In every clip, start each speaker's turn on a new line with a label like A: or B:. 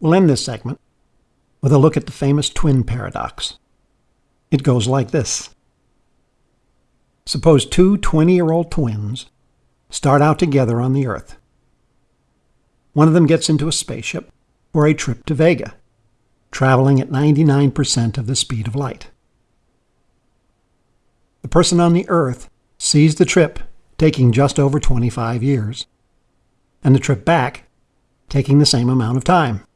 A: We'll end this segment with a look at the famous twin paradox. It goes like this Suppose two 20 year old twins start out together on the Earth. One of them gets into a spaceship for a trip to Vega, traveling at 99% of the speed of light. The person on the Earth sees the trip taking just over 25 years, and the trip back taking the same amount of time.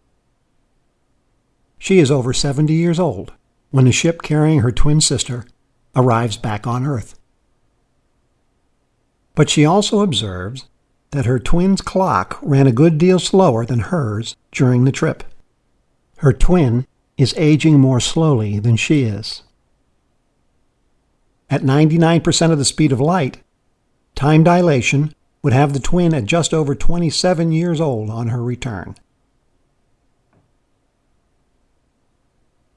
A: She is over 70 years old when the ship carrying her twin sister arrives back on Earth. But she also observes that her twin's clock ran a good deal slower than hers during the trip. Her twin is aging more slowly than she is. At 99% of the speed of light, time dilation would have the twin at just over 27 years old on her return.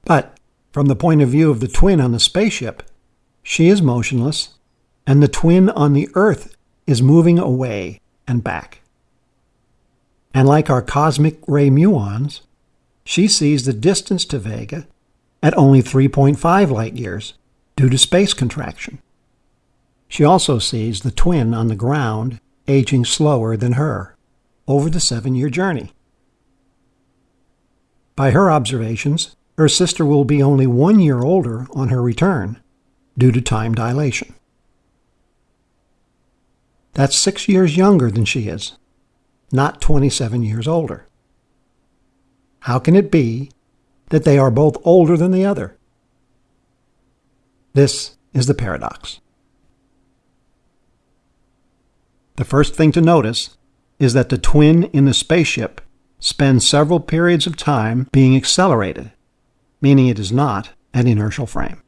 A: But from the point of view of the twin on the spaceship, she is motionless, and the twin on the Earth is moving away and back. And like our cosmic ray muons, she sees the distance to Vega at only 3.5 light years due to space contraction. She also sees the twin on the ground aging slower than her over the seven year journey. By her observations, her sister will be only one year older on her return due to time dilation. That's six years younger than she is, not 27 years older. How can it be that they are both older than the other? This is the paradox. The first thing to notice is that the twin in the spaceship spends several periods of time being accelerated, meaning it is not an inertial frame.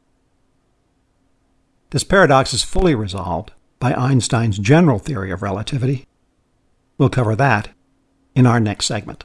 A: This paradox is fully resolved by Einstein's general theory of relativity. We'll cover that in our next segment.